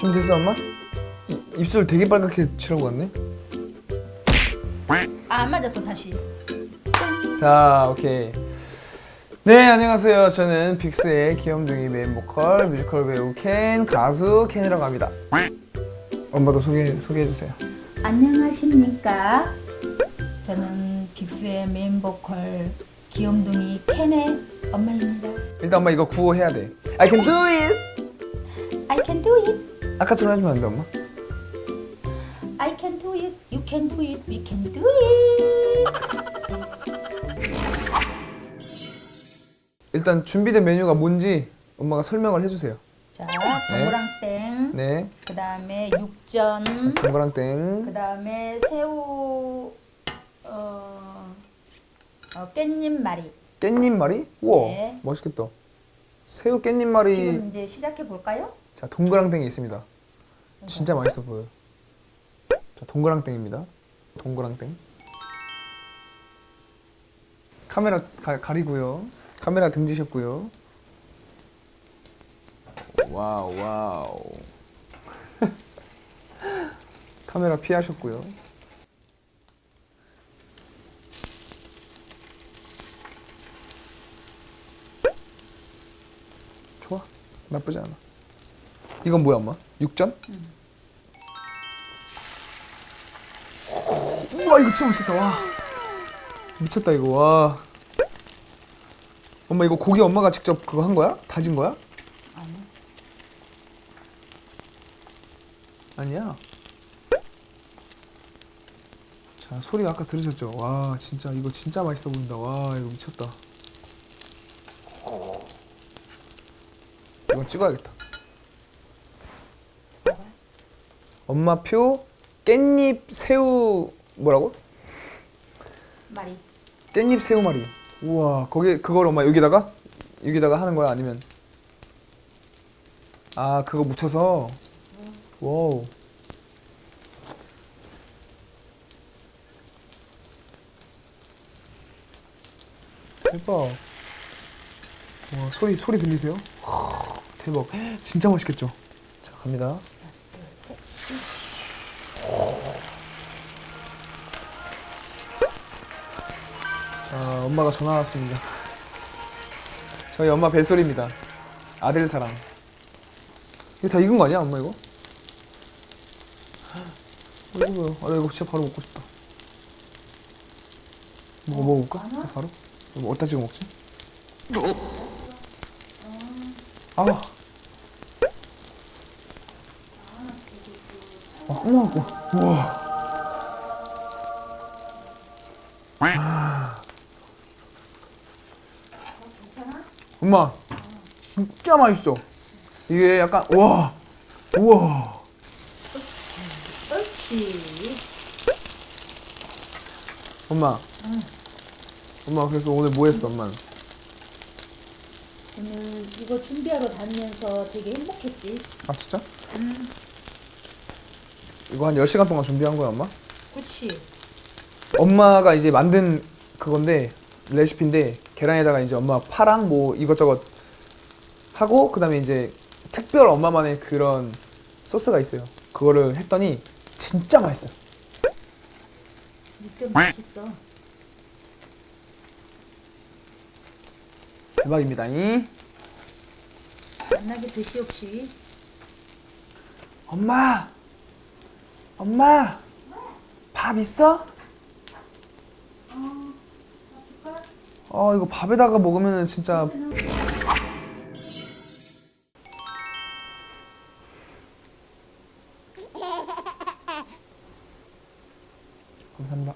준비됐어 엄마? 이- 입술 되게 빨갛게 칠하고 갔네 아, 안 맞았어 다시. 자 오케이 네 안녕하세요 저는 빅스의 귀염둥이 메인 보컬 뮤지컬 배우 켄 가수 켄이라고 합니다 엄마도 소개, 소개해주세요 안녕하십니까? 저는 빅스의 메인 보컬 귀염둥이 켄의 엄마입니다. 일단 엄마 이거 구호해야 돼 I can do it I can do it. 아까처럼 해주면 안 돼 엄마? I can do it. You can do it. We can do it. 일단 준비된 메뉴가 뭔지 엄마가 설명을 해주세요 자, 동그랑땡. 네그 다음에 육전. 동그랑땡 그 다음에 새우. 어, 어 깻잎 말이. 깻잎말이? 우와 네. 멋있겠다 새우 깻잎말이 지금 이제 시작해 볼까요? 자 동그랑땡이 있습니다 진짜 맛있어 보여요. 자 동그랑땡입니다. 동그랑땡. 카메라 가, 가리고요. 카메라 등지셨고요. wow wow. 카메라 피하셨고요. 좋아. 나쁘지 않아 이건 뭐야 엄마? 육전? 우와 이거 진짜 맛있겠다 와 미쳤다 이거 와 엄마 이거 고기 엄마가 직접 그거 한 거야? 다진 거야? 아니. 아니야 자 소리 아까 들으셨죠? 와 진짜 이거 진짜 맛있어 보인다 와 이거 미쳤다 이건 찍어야겠다 엄마표 깻잎 새우 뭐라고? 말이. 깻잎 새우말이. 우와 거기 그걸 엄마 여기다가? 여기다가 하는 거야 아니면? 아 그거 묻혀서? 와우. 대박. 와 소리 소리 들리세요? 대박. 진짜 맛있겠죠? 자 갑니다 자, 엄마가 전화 왔습니다. 저희 엄마 벨소리입니다. 아들 사랑. 이거 다 익은 거 아니야, 엄마 이거? 이거 아, 나 이거 진짜 바로 먹고 싶다. 먹어 먹어볼까? 바로? 이거 어디다 찍어 먹지? 아. 아, 어머, 우와. 엄마 진짜 맛있어 이게 약간 와 우와 옳지. 엄마 엄마 그래서 오늘 뭐 했어 엄마는 오늘 이거 준비하러 다니면서 되게 행복했지. 아 진짜? 이거 한 10시간 동안 준비한 거야 엄마? 그렇지. 엄마가 이제 만든 그건데 레시피인데 계란에다가 이제 엄마 파랑 뭐 이것저것 하고 그 다음에 이제 특별 엄마만의 그런 소스가 있어요 그거를 했더니 진짜 맛있어요 맛있어. 대박입니다 이 만나게 드시옵시. 엄마 엄마 밥 있어? 어 이거 밥에다가 먹으면 진짜 감사합니다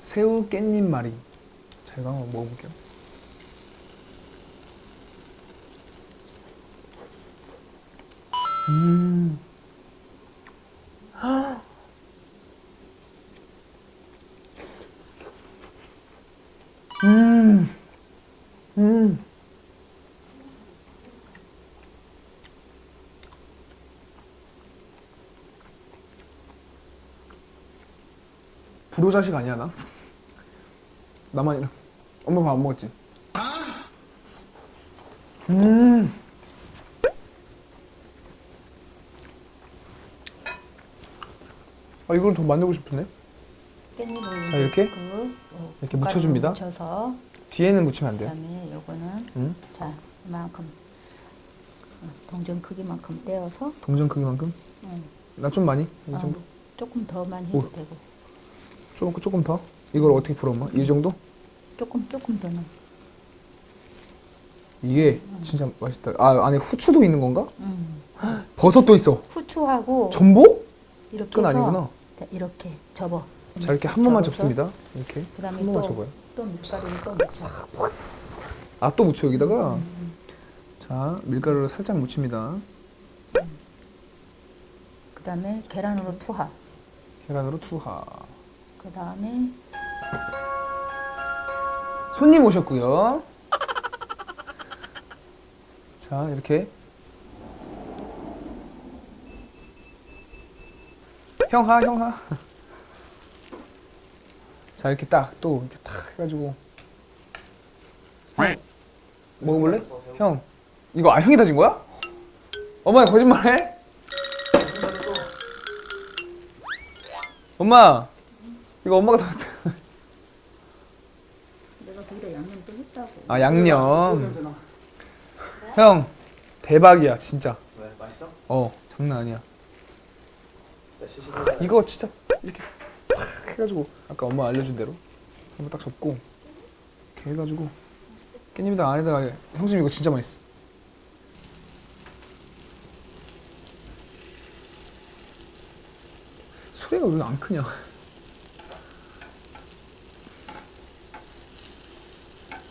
새우 깻잎 말이 제가 한번 먹어볼게요 음. 음. 음. 불효자식 아니야 나? 나만이랑 엄마 밥 안 먹었지? 음 아, 이건 더 만들고 싶은데? 자, 아, 이렇게? 이렇게 묻혀줍니다. 묻혀서. 뒤에는 묻히면 안 돼요. 그다음에 요거는 응? 자 이만큼 어, 동전 크기만큼 떼어서 동전 크기만큼. 응. 나 좀 많이. 이 어, 정도. 조금 더만 해도 오. 되고 조금 조금 더. 이걸 어떻게 풀어 엄마? 이 정도? 조금 조금 더는 이게 진짜 맛있다. 아 안에 후추도 있는 건가? 음. 버섯도 있어. 후추하고 전복? 이렇게 끈 아니구나. 자, 이렇게 접어 자 이렇게 한 번만 접습니다. 이렇게 한 번만 또- 접어요. 또 밀가루를 또 묻혀 아또 묻혀 여기다가. 자 밀가루를 살짝 묻힙니다. 그다음에 계란으로 투하 계란으로 투하. 그 다음에 손님 오셨고요. 자 이렇게 형하 형하. 자 이렇게 딱 또 이렇게 탁 해가지고. 형, 먹어볼래? 형. 이거 아 형이 다진 거야? 엄마 거짓말해? 엄마. 이거 엄마가 다 내가 거기다 양념 또 했다고. 아 양념. 형 대박이야 진짜. 왜? 맛있어? 어 장난 아니야. 이거 진짜 이렇게 팍 해가지고 아까 엄마 알려준 대로 한번 딱 접고 이렇게 해가지고 깻잎에다 안에다가 형수님 이거 진짜 맛있어. 소리가 왜 안 크냐?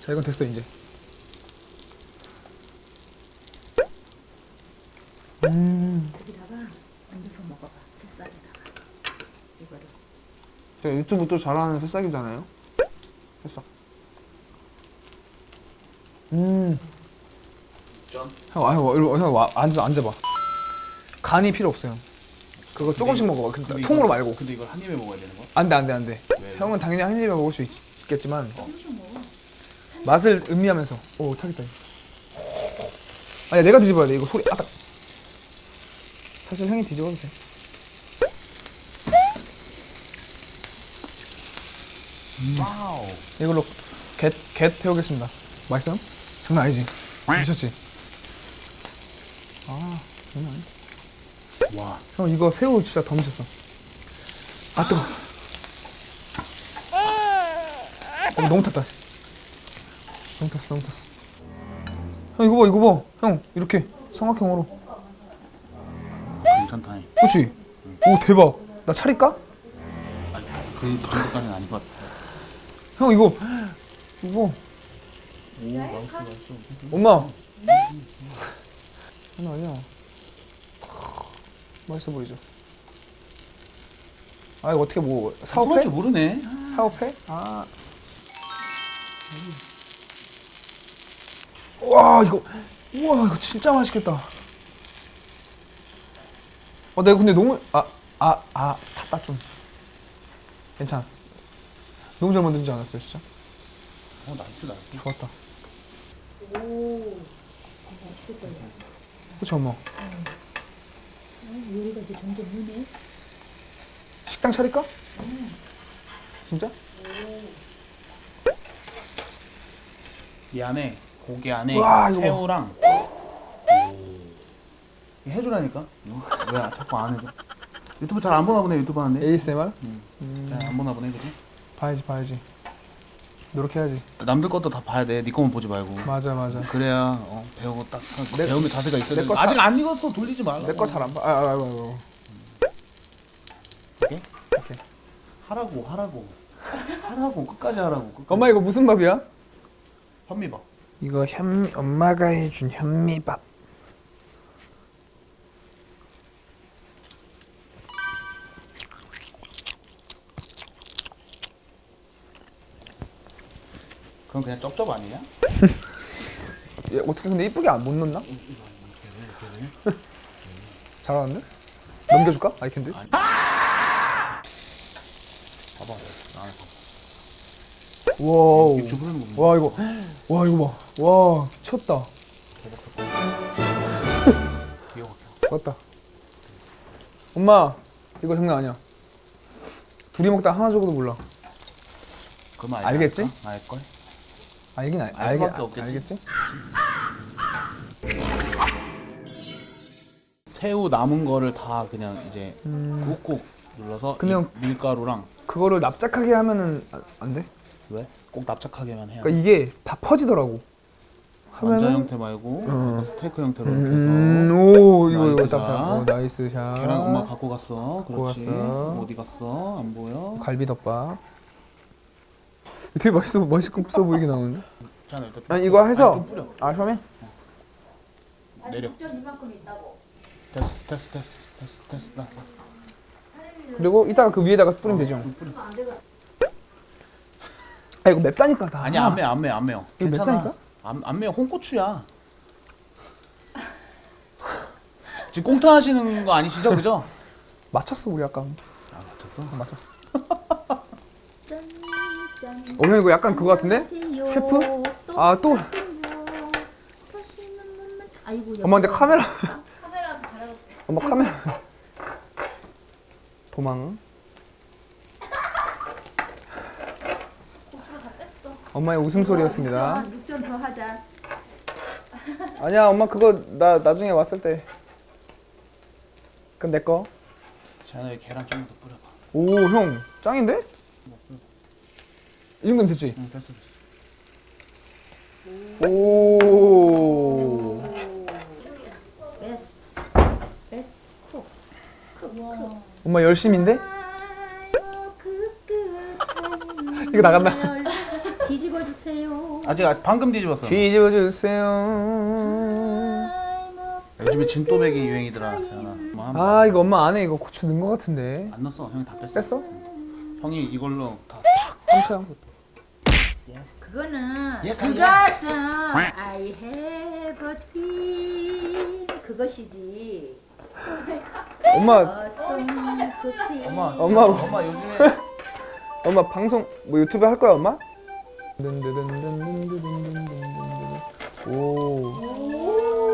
자 이건 됐어 이제. 음. 거기다가 얹어서 먹어봐 새싹에다가. 이거를 제가 유튜브 또 잘하는 새싹이잖아요. 새싹. 음. 전? 형, 와, 앉아, 앉아봐. 간이 필요 없어요. 그거 조금씩 먹어봐. 근데 근데 통으로 이거- 말고. 근데 이걸 한 입에 먹어야 되는 거야? 안 돼, 안 돼, 안 돼. 왜? 형은 당연히 한 입에 먹을 수 있, 겠지만 맛을 음미하면서. 오, 타겠다. 아니, 내가 뒤집어야 돼. 이거 소리. 아, 사실 형이 뒤집어도 돼. wow. 이걸로 겟, 겟 태우겠습니다. 맛있어요? 장난 아니지? 미쳤지? 아, 장난 아니야. 와. 형 이거 새우 진짜 더 미쳤어. 아 뜨거. 어, 너무 탔다. 너무 탔어, 너무 탔어. 형 이거 봐, 이거 봐. 형 이렇게 삼각형으로. 괜찮다. 그렇지? 오 대박. 나 차릴까? 아니, 그 정도까지는 아닌 것 같아. 형 이거 이거 오, 맛있어, 맛있어. 엄마. 장난 아니야. 맛있어 보이죠? 아 이거 어떻게 뭐 사업해? 줄 모르네. 사업해? 아. 와 이거 우와 이거 진짜 맛있겠다. 어 내가 근데 너무 아 아 아 탔다 좀. 괜찮아. 너무 잘 만들지 않았어요 진짜? 어, nice, nice. 좋았다. 오 맛있겠다 그치 엄마? 요리가 이제 점점 느네 식당 차릴까? 진짜? 이 안에 고기 안에 와. 새우랑 오. 이거 해주라니까. 왜 자꾸 안 해줘? 유튜브 잘 안 보나 보네 유튜브 하는데. ASMR? 응. 음, 잘안 보나 보네 그지? 봐야지 봐야지. 노력해야지. 남들 것도 다 봐야 돼. 네 것만 보지 말고. 맞아 맞아. 그래야 어, 배우고 딱 하- 내- 배우는 자세가 있어야 내 돼. 거 아직 다- 안 익었어. 돌리지 말라. 내 거 잘 안 봐. 아, 아, 아, 아, 아. 오케이? 오케이. 하라고 하라고 하라고 끝까지 하라고. 끝까지. 엄마 이거 무슨 밥이야? 현미밥. 이거 현 엄마가 해준 현미밥. 그건 그냥 쩝쩝 아니냐? 얘 어떻게 근데 이쁘게 안 못 넣나? 잘하는데? 넘겨줄까? I can do? 봐봐. 아, wow. 부르는 거. 와 이거 와 이거 봐. 와 미쳤다. 좋았다. 엄마 이거 장난 아니야. 둘이 먹다 하나 죽어도 몰라. 그럼 알겠지? 알걸? 알긴 알, 알 알겠, 수밖에 없겠지. 알겠지? 새우 남은 거를 다 그냥 이제 음, 꾹꾹 눌러서 그냥- 이 밀가루랑 그거를 납작하게 하면은 아- 안 돼? 왜? 꼭 납작하게만 해야 돼. 그러니까 이게 다 퍼지더라고. 완자 하면은 형태 말고 어. 스테이크 형태로 이렇게 해서 음, 오 이거 이거 nice 딱 딱. 샷. 어, nice shot. 계란 엄마 갖고 갔어. 갖고 그렇지. 갔어. 어디 갔어? 안 보여? 갈비덮밥. 되게 맛있어 맛있어 보이게 나오는데? 아니 이거 해서. 아 처음에 내려. 이만큼 있다고. 됐어, 됐어, 됐어, 됐어, 됐어. 나, 나. 그리고 이따가 그 위에다가 뿌리면 되죠. 좀 뿌려. 아 이거 맵다니까 다. 아니 안 매워, 안 매워, 안 매워. 이거 괜찮아. 맵다니까? 안, 안 매워. 홍고추야. 지금 꽁트 하시는 거 아니시죠, 그죠? 맞췄어 우리 아까. 아, 맞췄어. 맞췄어. 어, 형 이거 약간 그거 같은데? 셰프? 아, 또. 엄마 근데 카메라. 엄마 카메라. 도망. 엄마의 웃음소리였습니다. 육전 더 하자. 아니야 엄마 그거 나 나중에 왔을 때. 그럼 내 거. 여기 계란 좀더 뿌려봐. 오 형 짱인데? 이 정도면 됐지? 응, 됐어, 됐어. 오. 베스트. 베스트 쿡. 쿡, 쿡. 엄마 열심인데? 이거. 열 뒤집어 주세요. 아직 아- 방금 뒤집었어. 뒤집어 주세요. 요즘에 진또배기 유행이더라. 뭐 한- 아 이거 엄마 안에 이거 고추 넣은 거 같은데. 안 넣었어. 형이 다 뺐어. 뺐어? 형이 이걸로 다. 깜짝. 그거는 Yes, 그것은 I have a dream 그것이지. 엄마. 엄마, 엄마 엄마 요즘에 엄마 방송 뭐 유튜브 할 거야 엄마? 오.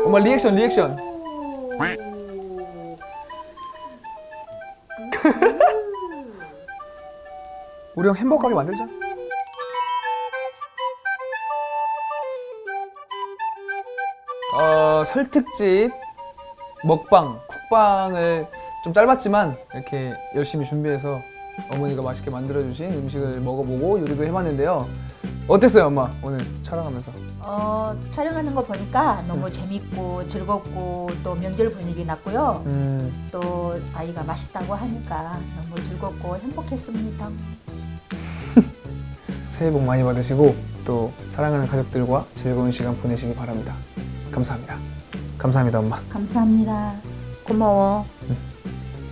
엄마 reaction reaction. 우리 형 햄버거 가게 만들자. 어 설특집 먹방 쿡방을 좀 짧았지만 이렇게 열심히 준비해서 어머니가 맛있게 만들어주신 음식을 먹어보고 요리도 해봤는데요. 어땠어요 엄마 오늘 촬영하면서? 어, 촬영하는 거 보니까 너무 재밌고 즐겁고 또 명절 분위기 났고요. 음, 또 아이가 맛있다고 하니까 너무 즐겁고 행복했습니다. 새해 복 많이 받으시고 또 사랑하는 가족들과 즐거운 시간 보내시기 바랍니다. 감사합니다. 감사합니다 엄마. 감사합니다. 고마워.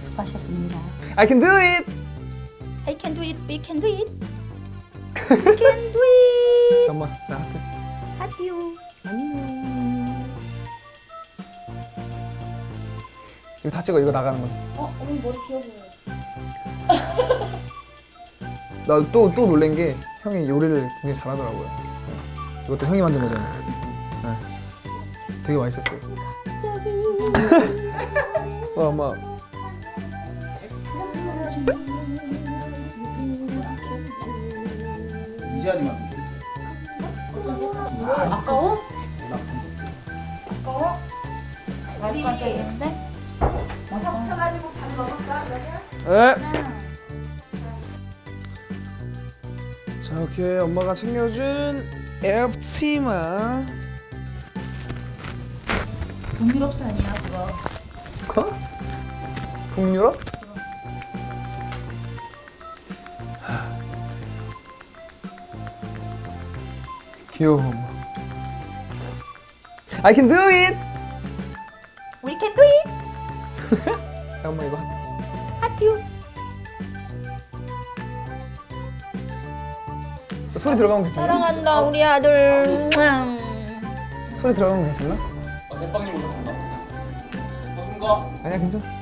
수고하셨습니다. I can do it. I can do it. We can do it. 자 하트. 하디오. 안녕. 이거 다 찍어 이거 나가는 건. 어, 어머니 머리 귀여워 보여. 나또또 놀란 게 형이 요리를 굉장히 잘하더라고요. 이것도 형이 만든 거잖아요. 네. 되게 맛있었어요. 와 엄마 이자리만. 아까워? 아까워? 머리 깜짝이는데? 섞여가지고 밥 먹을까 그러면? 에? 자 이렇게 엄마가 챙겨준 앱치마 북유럽산이야 그거 어? 북유럽? 귀여워 I can do it! We can do it! 자 엄마 이거 저 소리 들어가면 괜찮나? 사랑한다 우리 아들 소리 들어가면 괜찮나? 아, 대빵님 오셨습니다. 반갑습니다. 아니야 괜찮아